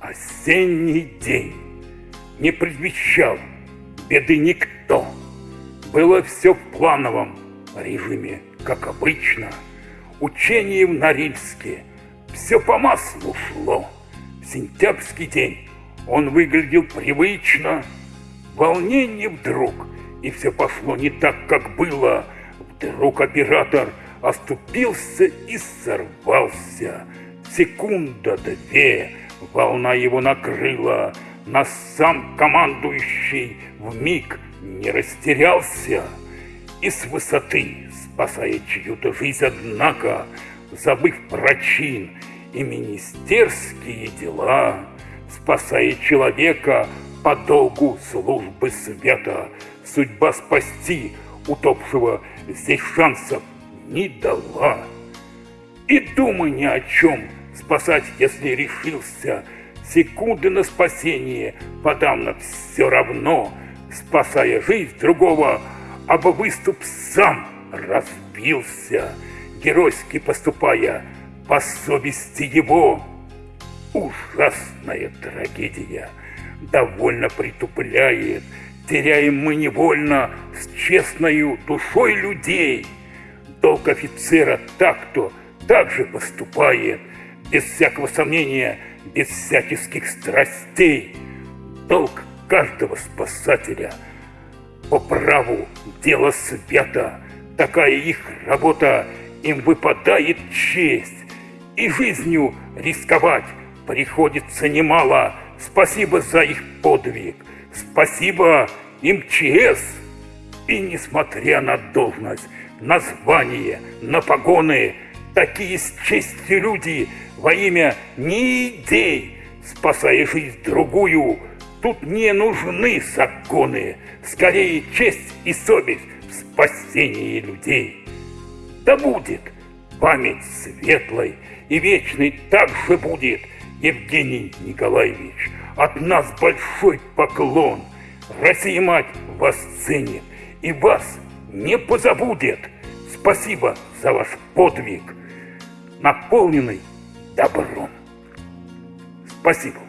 Осенний день не предвещал беды никто. Было все в плановом режиме, как обычно. Учение в Норильске все по маслу шло. Сентябрьский день он выглядел привычно. Волнение вдруг, и все пошло не так, как было. Вдруг оператор оступился и сорвался. Секунда-две волна его накрыла, но сам командующий в миг не растерялся. И с высоты, спасая чью-то жизнь, однако, забыв про чин и министерские дела, спасая человека по долгу службы света, судьба спасти утопшего здесь шансов не дала. И думай ни о чем, спасать, если решился, секунды на спасение подам на все равно, спасая жизнь другого, об выступ сам разбился, геройски поступая по совести его. Ужасная трагедия довольно притупляет, теряем мы невольно с честною душой людей. Долг офицера так, кто так же поступает, без всякого сомнения, без всяческих страстей. Долг каждого спасателя по праву дело света, такая их работа, им выпадает честь, и жизнью рисковать приходится немало. Спасибо за их подвиг, спасибо МЧС. И несмотря на должность, на звание, на погоны, такие с честью люди во имя не идей, спасая жизнь другую, тут не нужны законы, скорее честь и совесть в спасении людей. Да будет память светлой и вечной так же будет, Евгений Николаевич, от нас большой поклон. Россия-мать вас ценит и вас не позабудет. Спасибо за ваш подвиг, наполненный добром. Спасибо.